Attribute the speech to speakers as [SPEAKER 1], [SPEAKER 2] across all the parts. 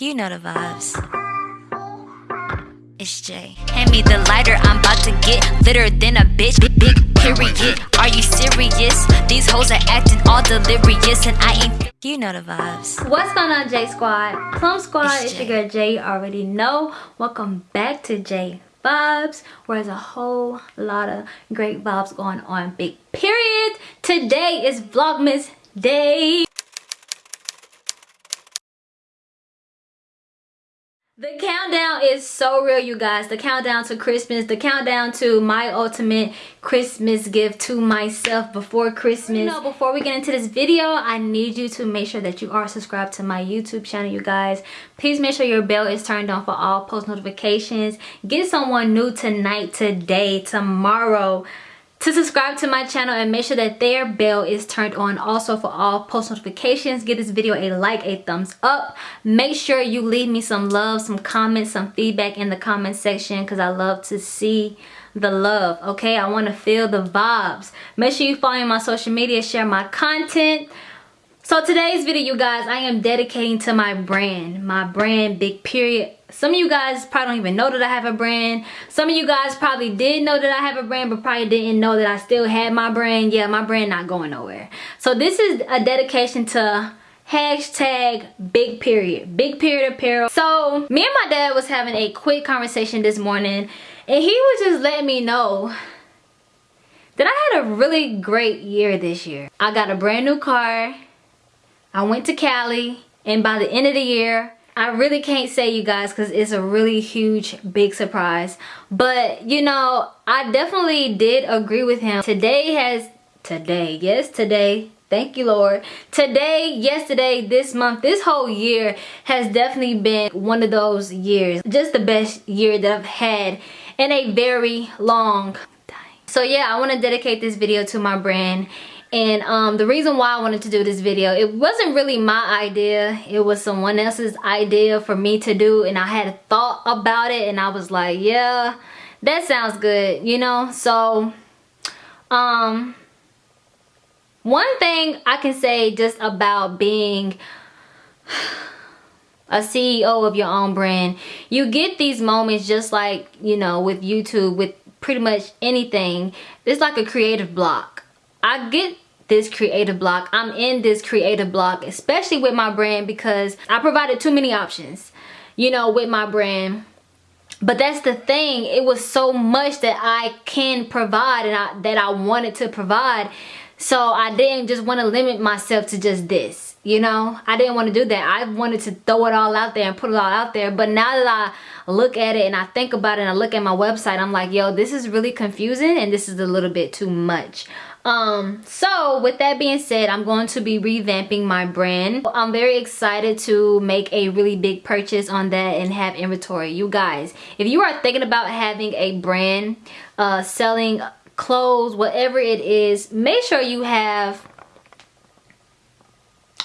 [SPEAKER 1] You know the vibes. It's Jay. Hand me the lighter, I'm about to get litter than a bitch. Big, big period. Are you serious? These hoes are acting all delirious, and I ain't. You know the vibes.
[SPEAKER 2] What's going on, J Squad? Plum Squad,
[SPEAKER 1] It's
[SPEAKER 2] it's your
[SPEAKER 1] Jay.
[SPEAKER 2] girl Jay. You already know. Welcome back to J Vibes, where there's a whole lot of great vibes going on. Big period. Today is Vlogmas Day. The countdown is so real, you guys. The countdown to Christmas, the countdown to my ultimate Christmas gift to myself before Christmas. You know, before we get into this video, I need you to make sure that you are subscribed to my YouTube channel, you guys. Please make sure your bell is turned on for all post notifications. Get someone new tonight, today, tomorrow to subscribe to my channel and make sure that their bell is turned on also for all post notifications. Give this video a like a thumbs up. Make sure you leave me some love some comments some feedback in the comment section because i love to see the love okay? I want to feel the vibes. Make sure you follow me on my social media share my content so today's video, you guys, I am dedicating to my brand. My brand, big period. Some of you guys probably don't even know that I have a brand. Some of you guys probably did know that I have a brand, but probably didn't know that I still had my brand. Yeah, my brand not going nowhere. So this is a dedication to hashtag big period. Big period apparel. So me and my dad was having a quick conversation this morning, and he was just letting me know that I had a really great year this year. I got a brand new car. I went to Cali and by the end of the year, I really can't say you guys because it's a really huge big surprise. But you know, I definitely did agree with him. Today has, today, yes today, thank you Lord. Today, yesterday, this month, this whole year has definitely been one of those years. Just the best year that I've had in a very long time. So yeah, I want to dedicate this video to my brand and um, the reason why I wanted to do this video, it wasn't really my idea. It was someone else's idea for me to do. And I had thought about it and I was like, yeah, that sounds good, you know? So, um, one thing I can say just about being a CEO of your own brand, you get these moments just like, you know, with YouTube, with pretty much anything. It's like a creative block. I get this creative block. I'm in this creative block, especially with my brand because I provided too many options, you know, with my brand. But that's the thing. It was so much that I can provide and I, that I wanted to provide. So I didn't just want to limit myself to just this, you know? I didn't want to do that. I wanted to throw it all out there and put it all out there. But now that I look at it and I think about it and I look at my website, I'm like, yo, this is really confusing and this is a little bit too much um so with that being said i'm going to be revamping my brand. I'm very excited to make a really big purchase on that and have inventory. You guys if you are thinking about having a brand uh selling clothes whatever it is make sure you have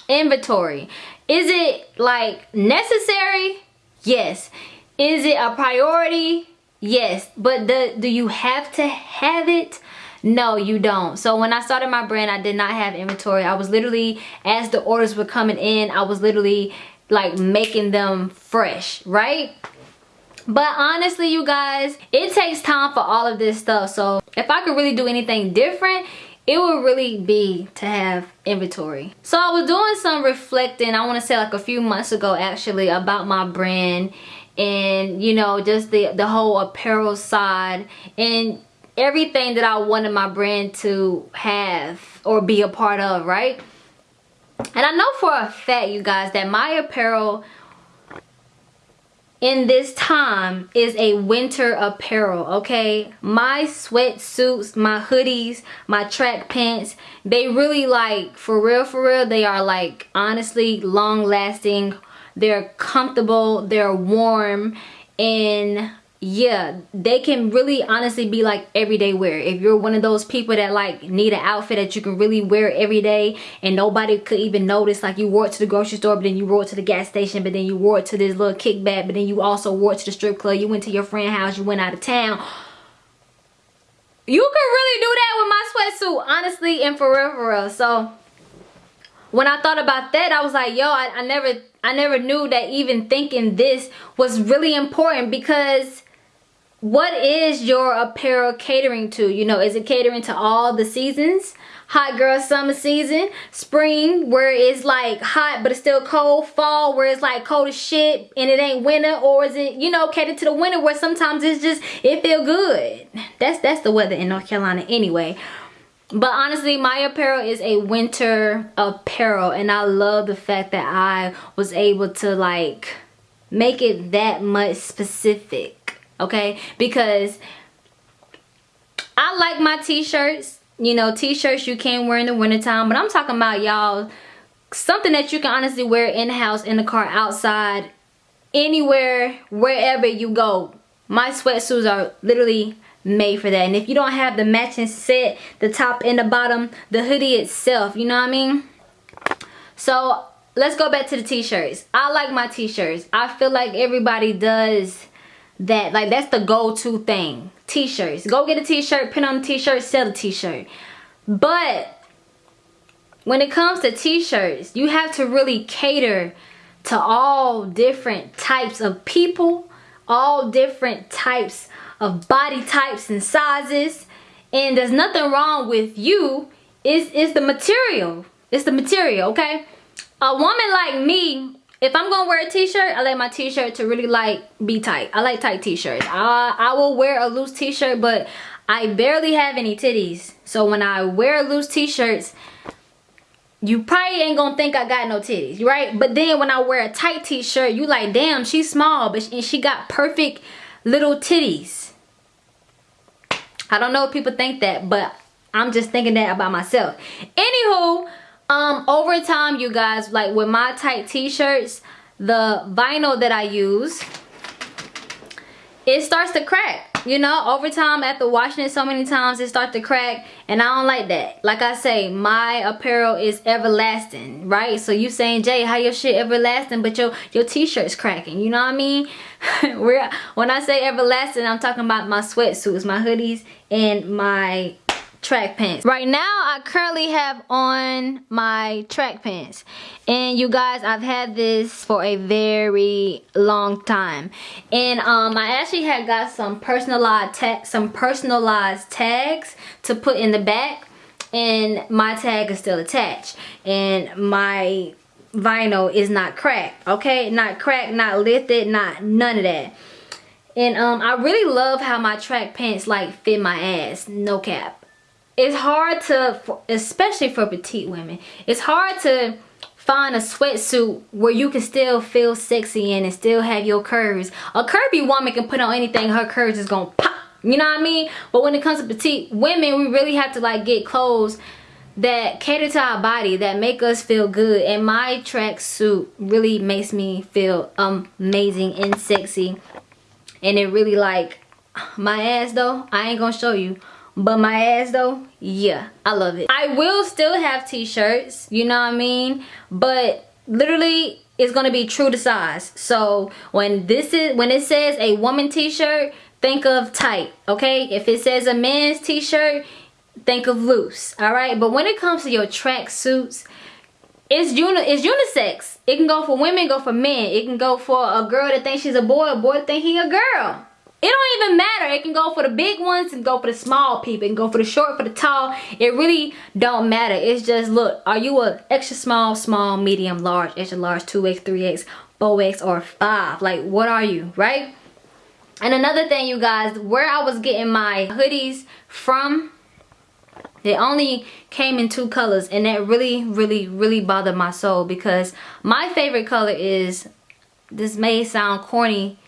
[SPEAKER 2] inventory. Is it like necessary? Yes. Is it a priority? Yes. But the, do you have to have it no you don't. So when i started my brand i did not have inventory. I was literally as the orders were coming in i was literally like making them fresh right? But honestly you guys it takes time for all of this stuff. So if i could really do anything different it would really be to have inventory. So i was doing some reflecting i want to say like a few months ago actually about my brand and you know just the the whole apparel side. And everything that I wanted my brand to have or be a part of, right? And I know for a fact, you guys, that my apparel in this time is a winter apparel, okay? My sweatsuits, my hoodies, my track pants, they really like, for real, for real, they are like honestly long lasting. They're comfortable, they're warm, and yeah they can really honestly be like everyday wear. If you're one of those people that like need an outfit that you can really wear every day and nobody could even notice like you wore it to the grocery store but then you wore it to the gas station but then you wore it to this little kickback but then you also wore it to the strip club you went to your friend house you went out of town. You could really do that with my sweatsuit honestly and forever so when I thought about that, I was like, yo, I, I never I never knew that even thinking this was really important because what is your apparel catering to? You know, is it catering to all the seasons? Hot girl summer season, spring where it's like hot but it's still cold, fall where it's like cold as shit and it ain't winter, or is it, you know, catered to the winter where sometimes it's just it feel good. That's that's the weather in North Carolina anyway. But honestly, my apparel is a winter apparel and I love the fact that I was able to like make it that much specific, okay? Because I like my t-shirts. You know, t-shirts you can wear in the wintertime, but I'm talking about y'all something that you can honestly wear in the house, in the car, outside, anywhere, wherever you go. My sweatsuits are literally made for that and if you don't have the matching set the top and the bottom the hoodie itself you know what I mean so let's go back to the t-shirts I like my t-shirts I feel like everybody does that like that's the go-to thing. T-shirts. Go get a t-shirt pin on the t-shirt sell a t-shirt. But when it comes to t-shirts you have to really cater to all different types of people all different types of body types and sizes. And there's nothing wrong with you. It's, it's the material. It's the material okay? A woman like me if I'm gonna wear a t-shirt I like my t-shirt to really like be tight I like tight t-shirts I, I will wear a loose t-shirt but I barely have any titties so when I wear loose t-shirts you probably ain't gonna think I got no titties, right? But then when I wear a tight t-shirt, you like, damn, she's small, but she, she got perfect little titties. I don't know if people think that, but I'm just thinking that about myself. Anywho, um, over time, you guys, like with my tight t-shirts, the vinyl that I use, it starts to crack. You know over time after washing it so many times it starts to crack and i don't like that. Like i say my apparel is everlasting right? So you saying jay how your shit everlasting but your your t-shirt's cracking you know what i mean? When i say everlasting i'm talking about my sweatsuits my hoodies and my track pants. Right now i currently have on my track pants. And you guys i've had this for a very long time. And um i actually had got some personalized tag some personalized tags to put in the back. And my tag is still attached. And my vinyl is not cracked okay? Not cracked not lifted not none of that. And um i really love how my track pants like fit my ass. No cap it's hard to especially for petite women it's hard to find a sweatsuit where you can still feel sexy in and still have your curves. A curvy woman can put on anything her curves is gonna pop you know what i mean? But when it comes to petite women we really have to like get clothes that cater to our body that make us feel good and my tracksuit really makes me feel amazing and sexy. And it really like my ass though i ain't gonna show you but my ass though yeah i love it. I will still have t-shirts you know what i mean? But literally it's gonna be true to size. So when this is when it says a woman t-shirt think of tight okay? If it says a man's t-shirt think of loose all right but when it comes to your track suits it's uni it's unisex. It can go for women go for men. It can go for a girl that thinks she's a boy a boy think he a girl it don't even matter. It can go for the big ones and go for the small people. and go for the short, for the tall. It really don't matter. It's just, look, are you a extra small, small, medium, large, extra large, 2X, 3X, 4X, or 5? Like, what are you, right? And another thing, you guys, where I was getting my hoodies from, they only came in two colors. And that really, really, really bothered my soul because my favorite color is, this may sound corny,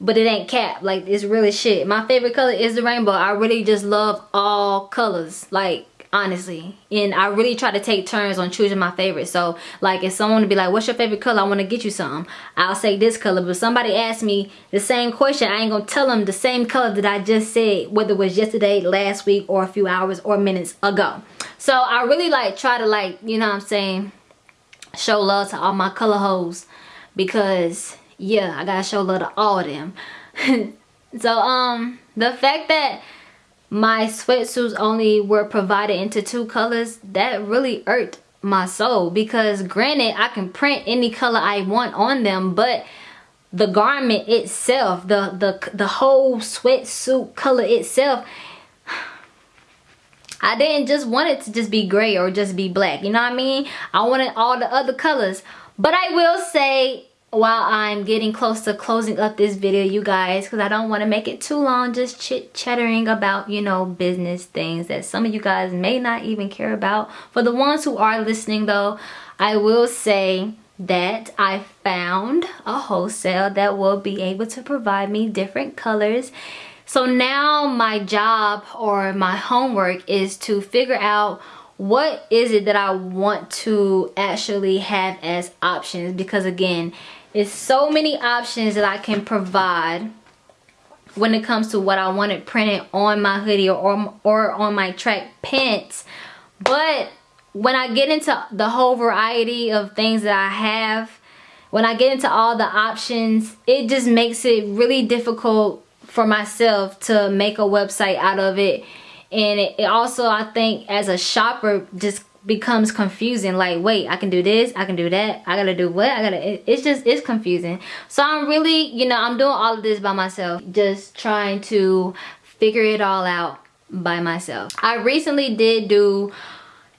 [SPEAKER 2] but it ain't cap. Like it's really shit. My favorite color is the rainbow. I really just love all colors like honestly. And i really try to take turns on choosing my favorite. So like if someone would be like what's your favorite color? I want to get you some. I'll say this color. But somebody asked me the same question i ain't gonna tell them the same color that i just said whether it was yesterday last week or a few hours or minutes ago. So i really like try to like you know what i'm saying show love to all my color hoes. Because yeah i gotta show love to all of them. So um the fact that my sweatsuits only were provided into two colors that really irked my soul because granted I can print any color I want on them but the garment itself the the the whole sweatsuit color itself I didn't just want it to just be gray or just be black you know what I mean? I wanted all the other colors. But I will say while I'm getting close to closing up this video you guys because I don't want to make it too long just chit chattering about you know business things that some of you guys may not even care about. For the ones who are listening though I will say that I found a wholesale that will be able to provide me different colors. So now my job or my homework is to figure out what is it that I want to actually have as options? Because again it's so many options that I can provide when it comes to what I wanted printed on my hoodie or, or on my track pants. But when I get into the whole variety of things that I have when I get into all the options it just makes it really difficult for myself to make a website out of it and it, it also I think as a shopper just becomes confusing. Like wait I can do this I can do that I gotta do what I gotta it, it's just it's confusing. So I'm really you know I'm doing all of this by myself just trying to figure it all out by myself. I recently did do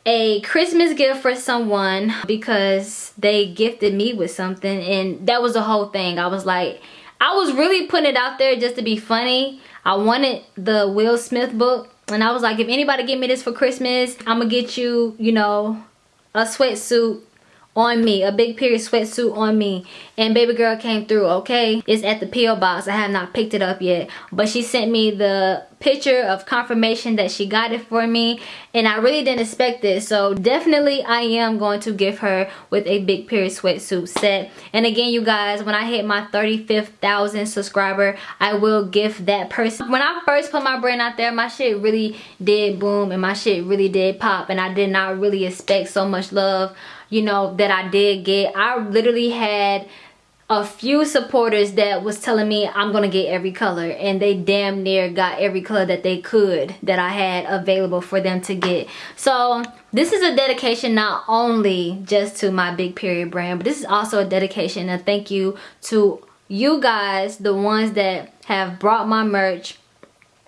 [SPEAKER 2] a Christmas gift for someone because they gifted me with something and that was the whole thing. I was like I was really putting it out there just to be funny. I wanted the Will Smith book and I was like, if anybody give me this for Christmas, I'm gonna get you, you know, a sweatsuit on me a big period sweatsuit on me and baby girl came through okay? It's at the PO box. I have not picked it up yet. But she sent me the picture of confirmation that she got it for me. And I really didn't expect this so definitely I am going to give her with a big period sweatsuit set. And again you guys when I hit my 35th thousand subscriber I will gift that person. When I first put my brand out there my shit really did boom and my shit really did pop. And I did not really expect so much love you know that I did get. I literally had a few supporters that was telling me I'm gonna get every color and they damn near got every color that they could that I had available for them to get. So this is a dedication not only just to my big period brand but this is also a dedication and thank you to you guys the ones that have brought my merch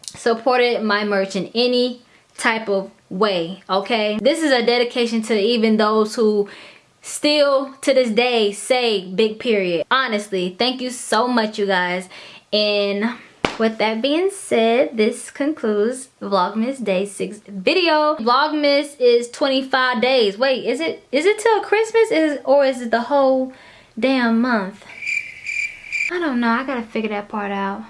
[SPEAKER 2] supported my merch in any type of way okay? This is a dedication to even those who still to this day say big period. Honestly thank you so much you guys. And with that being said this concludes vlogmas day six video. Vlogmas is 25 days. Wait is it is it till christmas? Is or is it the whole damn month? I don't know. I gotta figure that part out.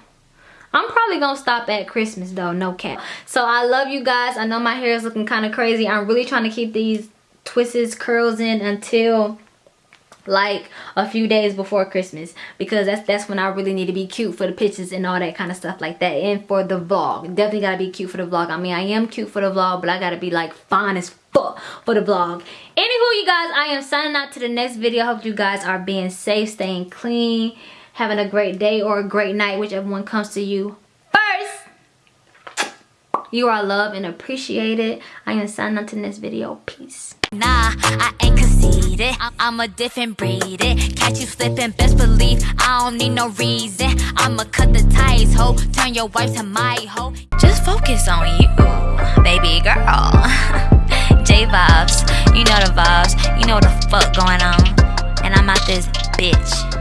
[SPEAKER 2] I'm probably gonna stop at Christmas though, no cap. So I love you guys. I know my hair is looking kind of crazy. I'm really trying to keep these twists curls in until like a few days before Christmas. Because that's that's when I really need to be cute for the pictures and all that kind of stuff like that. And for the vlog. Definitely gotta be cute for the vlog. I mean I am cute for the vlog but I gotta be like fine as fuck for the vlog. Anywho you guys I am signing out to the next video. Hope you guys are being safe staying clean having a great day or a great night, whichever one comes to you. You are loved and appreciated. I am signing up to this video. Peace.
[SPEAKER 1] Nah, I ain't conceited. I'm a different breed. It. Catch you slipping, best believe I don't need no reason. I'ma cut the ties, ho. Turn your wife to my hoe. Just focus on you, baby girl. J vibes, you know the vibes. You know the fuck going on. And I'm out this bitch.